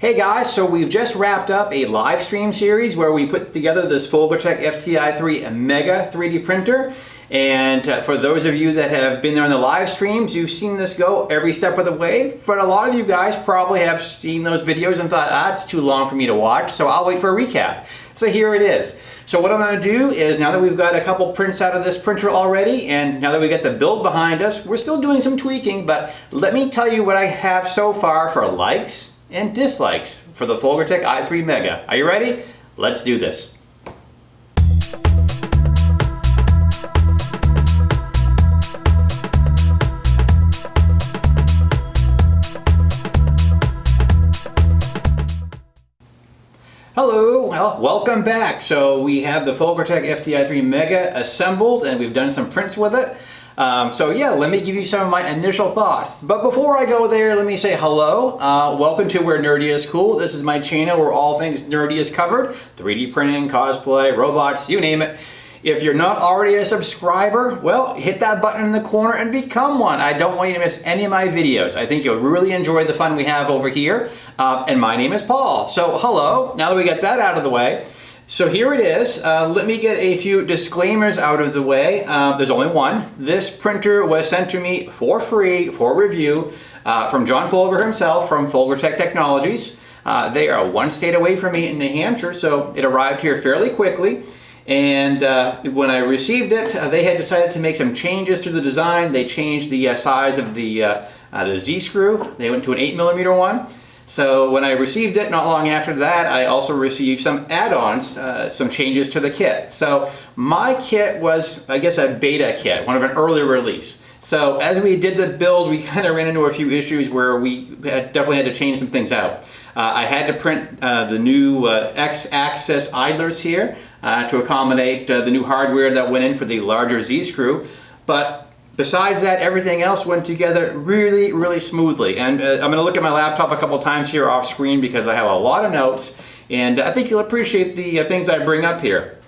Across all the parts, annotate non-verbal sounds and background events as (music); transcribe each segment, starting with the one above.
Hey guys, so we've just wrapped up a live stream series where we put together this Folgertech FTI3 Mega 3D printer. And uh, for those of you that have been there in the live streams, you've seen this go every step of the way. But a lot of you guys probably have seen those videos and thought, ah, it's too long for me to watch, so I'll wait for a recap. So here it is. So what I'm going to do is now that we've got a couple prints out of this printer already and now that we got the build behind us, we're still doing some tweaking, but let me tell you what I have so far for likes and dislikes for the Folgertech i3 Mega. Are you ready? Let's do this. Hello, well, welcome back. So we have the Folgertech FTI3 Mega assembled and we've done some prints with it. Um, so yeah, let me give you some of my initial thoughts. But before I go there, let me say hello. Uh, welcome to Where Nerdy is Cool. This is my channel where all things nerdy is covered. 3D printing, cosplay, robots, you name it. If you're not already a subscriber, well, hit that button in the corner and become one. I don't want you to miss any of my videos. I think you'll really enjoy the fun we have over here. Uh, and my name is Paul. So hello, now that we get that out of the way, so here it is. Uh, let me get a few disclaimers out of the way. Uh, there's only one. This printer was sent to me for free for review uh, from John Folger himself from Folgertech Technologies. Uh, they are one state away from me in New Hampshire, so it arrived here fairly quickly. And uh, when I received it, uh, they had decided to make some changes to the design. They changed the size of the, the Z-screw. They went to an 8 millimeter one. So when I received it, not long after that, I also received some add-ons, uh, some changes to the kit. So my kit was, I guess, a beta kit, one of an early release. So as we did the build, we (laughs) kind of ran into a few issues where we had, definitely had to change some things out. Uh, I had to print uh, the new uh, X-axis idlers here uh, to accommodate uh, the new hardware that went in for the larger Z-screw. But Besides that, everything else went together really, really smoothly. And uh, I'm gonna look at my laptop a couple times here off screen because I have a lot of notes and I think you'll appreciate the uh, things I bring up here.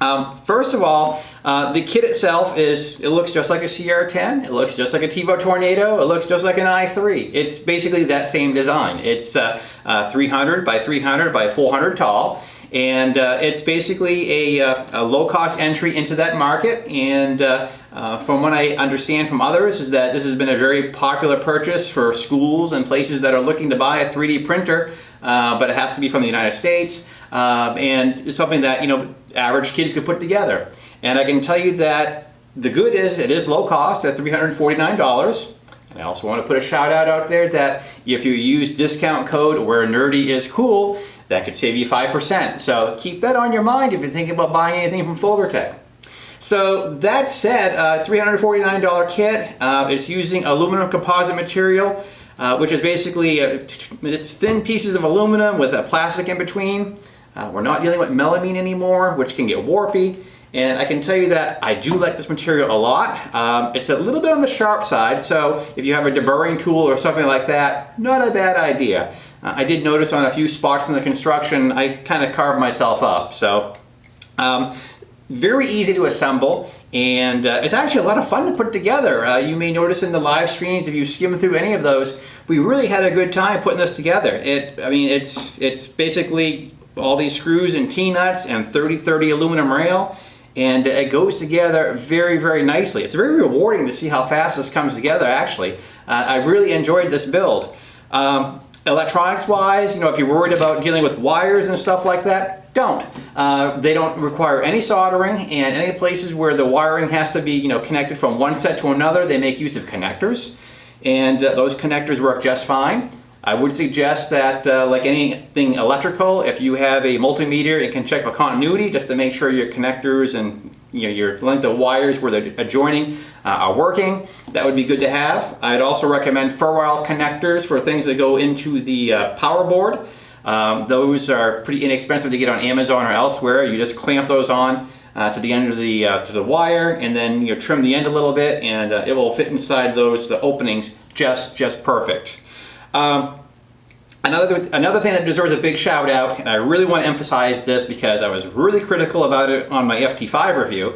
Um, first of all, uh, the kit itself is, it looks just like a CR10, it looks just like a Tevo Tornado, it looks just like an i3. It's basically that same design. It's uh, uh, 300 by 300 by 400 tall and uh, it's basically a, uh, a low-cost entry into that market and uh, uh, from what I understand from others is that this has been a very popular purchase for schools and places that are looking to buy a 3D printer, but it has to be from the United States, um, and it's something that you know average kids could put together. And I can tell you that the good is it is low cost at $349. And I also want to put a shout out out there that if you use discount code where nerdy is cool, that could save you 5%. So keep that on your mind if you're thinking about buying anything from Folgertech. So that said, uh, $349 kit, uh, it's using aluminum composite material, uh, which is basically, uh, it's thin pieces of aluminum with a plastic in between. Uh, we're not dealing with melamine anymore, which can get warpy. And I can tell you that I do like this material a lot. Um, it's a little bit on the sharp side, so if you have a deburring tool or something like that, not a bad idea. Uh, I did notice on a few spots in the construction, I kind of carved myself up. So um, very easy to assemble and uh, it's actually a lot of fun to put together. Uh, you may notice in the live streams, if you skim through any of those, we really had a good time putting this together. It, I mean, it's, it's basically all these screws and T-nuts and 30-30 aluminum rail and it goes together very, very nicely. It's very rewarding to see how fast this comes together, actually. Uh, I really enjoyed this build. Um, electronics wise, you know, if you're worried about dealing with wires and stuff like that, don't. Uh, they don't require any soldering and any places where the wiring has to be you know, connected from one set to another, they make use of connectors. And uh, those connectors work just fine. I would suggest that, uh, like anything electrical, if you have a multimeter, it can check for continuity just to make sure your connectors and you know, your length of wires where they're adjoining uh, are working. That would be good to have. I'd also recommend ferrule connectors for things that go into the uh, power board. Um, those are pretty inexpensive to get on Amazon or elsewhere. You just clamp those on uh, to the end of the uh, to the wire and then you trim the end a little bit and uh, it will fit inside those openings just just perfect. Um, another another thing that deserves a big shout out and I really want to emphasize this because I was really critical about it on my FT5 review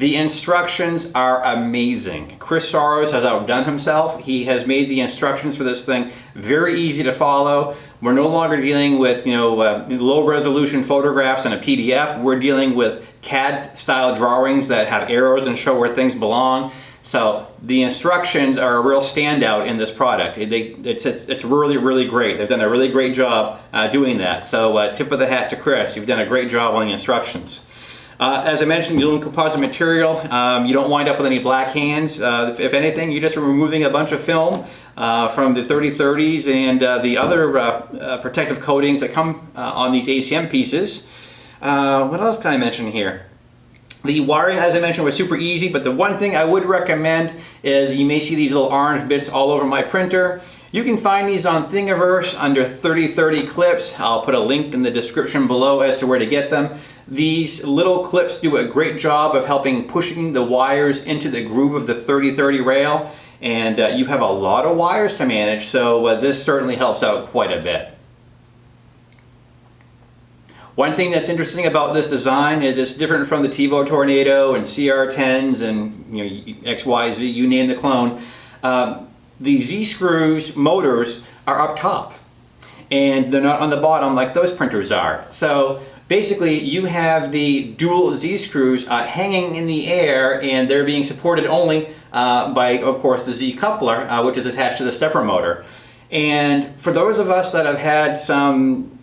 the instructions are amazing. Chris Soros has outdone himself. He has made the instructions for this thing very easy to follow. We're no longer dealing with you know uh, low resolution photographs and a PDF. We're dealing with CAD style drawings that have arrows and show where things belong. So the instructions are a real standout in this product. They, it's, it's, it's, really, really great. They've done a really great job uh, doing that. So uh, tip of the hat to Chris. You've done a great job on the instructions. Uh, as I mentioned, aluminum composite material. Um, you don't wind up with any black hands. Uh, if, if, anything, you're just removing a bunch of film uh, from the 3030s and uh, the other protective coatings that come on these ACM pieces. what else can I mention here? The wiring, as I mentioned, was super easy, but the one thing I would recommend is you may see these little orange bits all over my printer. You can find these on Thingiverse under 3030 clips. I'll put a link in the description below as to where to get them. These little clips do a great job of helping pushing the wires into the groove of the 3030 rail and uh, you have a lot of wires to manage so uh, this certainly helps out quite a bit. One thing that's interesting about this design is it's different from the Tevo Tornado and CR10s and you know XYZ, you name the clone. Um, the Z-screws motors are up top and they're not on the bottom like those printers are. So basically you have the dual Z-screws uh, hanging in the air and they're being supported only uh, by, of course, the Z-coupler, uh, which is attached to the stepper motor. And for those of us that have had some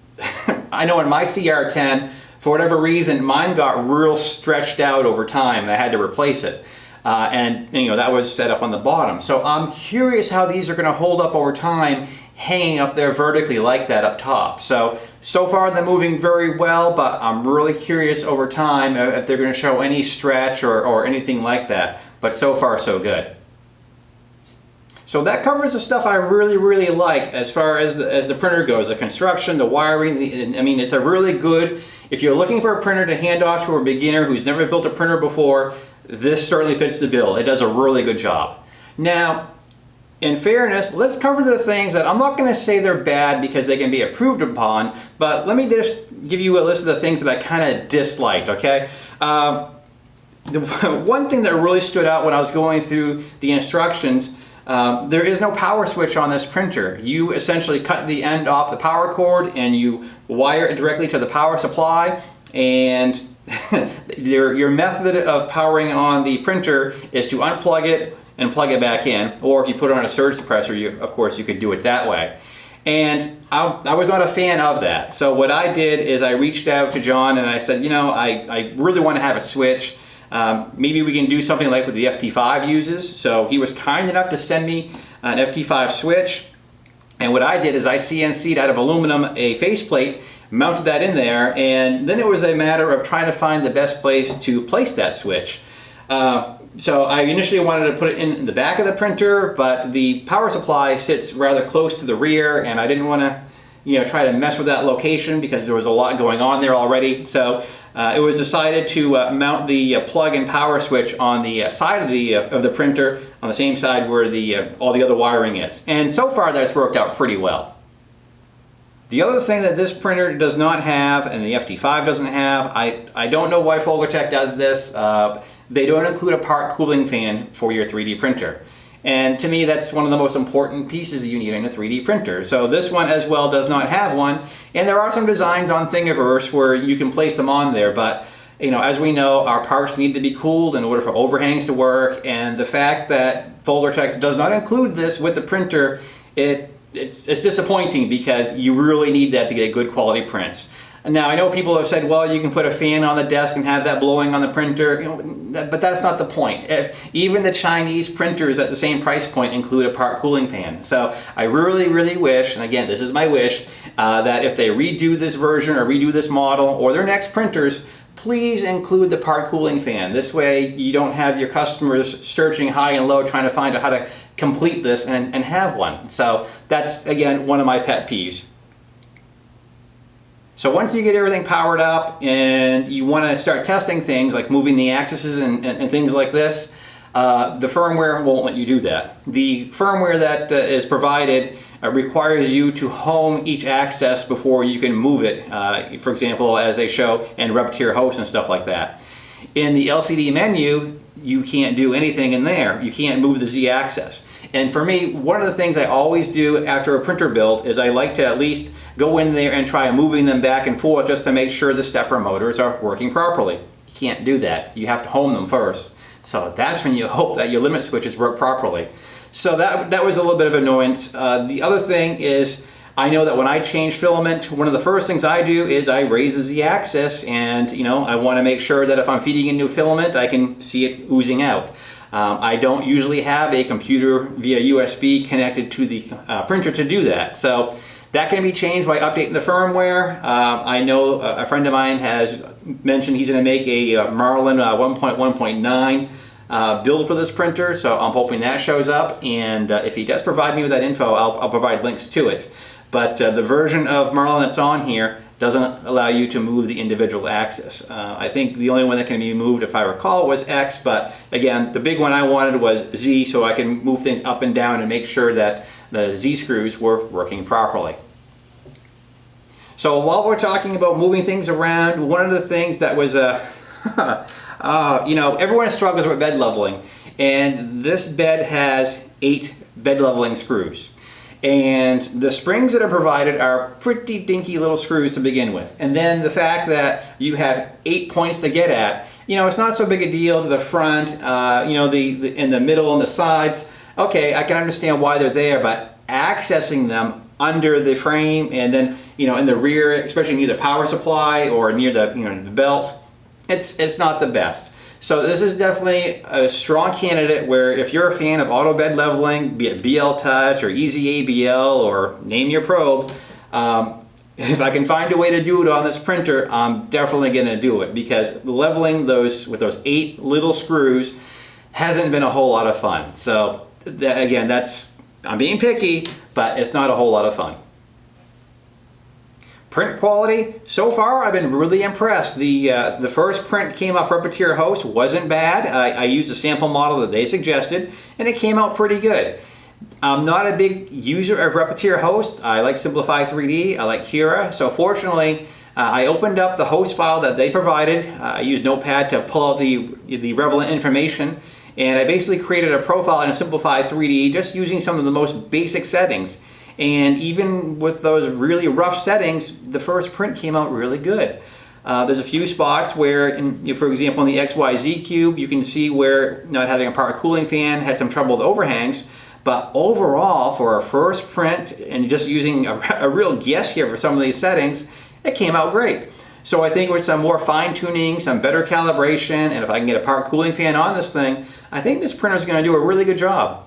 I know in my CR10, for whatever reason, mine got real stretched out over time and I had to replace it. Uh, and you know that was set up on the bottom. So I'm curious how these are going to hold up over time hanging up there vertically like that up top. So, so far they're moving very well, but I'm really curious over time if they're going to show any stretch or, or anything like that. But so far so good. So that covers the stuff I really, really like as far as the, as the printer goes. The construction, the wiring, the, I mean, it's a really good, if you're looking for a printer to hand off to a beginner who's never built a printer before, this certainly fits the bill. It does a really good job. Now, in fairness, let's cover the things that I'm not going to say they're bad because they can be approved upon, but let me just give you a list of the things that I kind of disliked, okay? Uh, the (laughs) one thing that really stood out when I was going through the instructions um, there is no power switch on this printer. You essentially cut the end off the power cord and you wire it directly to the power supply and (laughs) your, your method of powering on the printer is to unplug it and plug it back in. Or if you put it on a surge suppressor you of course you could do it that way. And I, I, was not a fan of that. So what I did is I reached out to John and I said you know I, I really want to have a switch um, maybe we can do something like what the FT5 uses. So he was kind enough to send me an FT5 switch. And what I did is I CNC'd out of aluminum a faceplate, mounted that in there, and then it was a matter of trying to find the best place to place that switch. Uh, so I initially wanted to put it in the back of the printer, but the power supply sits rather close to the rear, and I didn't want to you know, try to mess with that location because there was a lot going on there already. So uh, it was decided to uh, mount the uh, plug and power switch on the uh, side of the, uh, of the printer on the same side where the, uh, all the other wiring is. And so far that's worked out pretty well. The other thing that this printer does not have and the FT5 doesn't have, I, I don't know why Folgertech does this, they don't include a part cooling fan for your 3D printer. And to me, that's one of the most important pieces you need in a 3D printer. So this one as well does not have one. And there are some designs on Thingiverse where you can place them on there, but you know, as we know, our parts need to be cooled in order for overhangs to work. And the fact that Folgertech does not include this with the printer, it, it's, it's disappointing because you really need that to get good quality prints. Now I know people have said, well, you can put a fan on the desk and have that blowing on the printer, you know, but that's not the point. If, even the Chinese printers at the same price point include a part cooling fan. So I really, really wish, and again, this is my wish, uh, that if they redo this version or redo this model or their next printers, please include the part cooling fan. This way you don't have your customers searching high and low trying to find out how to complete this and, and have one. So that's, again, one of my pet peeves. So once you get everything powered up and you want to start testing things like moving the axes and, and, and things like this, uh, the firmware won't let you do that. The firmware that uh, is provided uh, requires you to home each axis before you can move it, uh, for example, as they show in Repetier host and stuff like that. In the LCD menu, you can't do anything in there. You can't move the Z-axis. And for me, one of the things I always do after a printer build is I like to at least go in there and try moving them back and forth just to make sure the stepper motors are working properly. You can't do that. You have to home them first. So that's when you hope that your limit switches work properly. So that, that was a little bit of annoyance. Uh, the other thing is, I know that when I change filament, one of the first things I do is I raise the z-axis and you know I want to make sure that if I'm feeding a new filament I can see it oozing out. Um, I don't usually have a computer via USB connected to the uh, printer to do that. So that can be changed by updating the firmware. Uh, I know a friend of mine has mentioned he's going to make a uh, Marlin uh, 1.1.9 uh, build for this printer, so I'm hoping that shows up. And uh, if he does provide me with that info, I'll, I'll provide links to it. But uh, the version of Marlin that's on here doesn't allow you to move the individual axis. Uh, I think the only one that can be moved, if I recall, was X, but again, the big one I wanted was Z, so I can move things up and down and make sure that the Z screws were working properly. So while we're talking about moving things around, one of the things that was a, (laughs) uh, you know, everyone struggles with bed leveling, and this bed has eight bed leveling screws. And the springs that are provided are pretty dinky little screws to begin with. And then the fact that you have eight points to get at, you know, it's not so big a deal to the front, uh, you know, the, the in the middle and the sides. Okay, I can understand why they're there, but accessing them under the frame and then, you know, in the rear, especially near the power supply or near the, you know, the belt, it's, it's not the best. So this is definitely a strong candidate where if you're a fan of auto bed leveling, be it BL Touch or EZABL or name your probe, um, if I can find a way to do it on this printer, I'm definitely going to do it because leveling those with those eight little screws hasn't been a whole lot of fun. So that, again, that's I'm being picky, but it's not a whole lot of fun. Print quality, so far I've been really impressed. The, uh, the first print came off Repetier Host, wasn't bad. I, I used a sample model that they suggested and it came out pretty good. I'm not a big user of Repetier Host. I like Simplify 3D, I like Cura. So fortunately, uh, I opened up the host file that they provided. Uh, I used Notepad to pull out the, the relevant information and I basically created a profile in Simplify 3D just using some of the most basic settings. And even with those really rough settings, the first print came out really good. Uh, there's a few spots where, in, you know, for example, in the XYZ cube, you can see where not having a power cooling fan had some trouble with overhangs. But overall, for a first print and just using a, (laughs) a real guess here for some of these settings, it came out great. So I think with some more fine tuning, some better calibration, and if I can get a power cooling fan on this thing, I think this printer is going to do a really good job.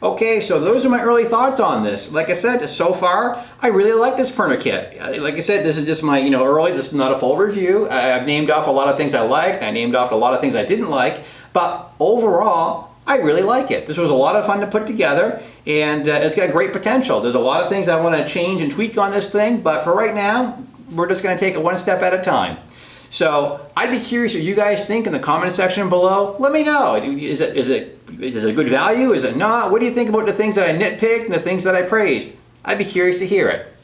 Okay, so those are my early thoughts on this. Like I said, so far, I really like this printer kit. Like I said, this is just my, you know, early, this is not a full review. I've named off a lot of things I liked, I named off a lot of things I didn't like, but overall, I really like it. This was a lot of fun to put together, and uh, it's got great potential. There's a lot of things I want to change and tweak on this thing, but for right now, we're just going to take it one step at a time. So I'd be curious what you guys think in the comment section below. Let me know. Is it, is it, is it good value? Is it not? What do you think about the things that I nitpicked and the things that I praised? I'd be curious to hear it.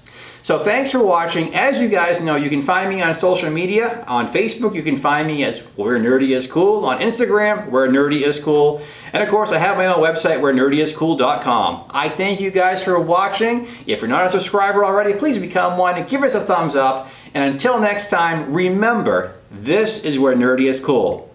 So thanks for watching. As you guys know, you can find me on social media. On Facebook, you can find me as Where Nerdy Is Cool. On Instagram, Where Nerdy Is Cool. And of course, I have my own website, where nerdyiscool.com. I thank you guys for watching. If you're not a subscriber already, please become one and give us a thumbs up. And until next time, remember, this is where nerdy is cool.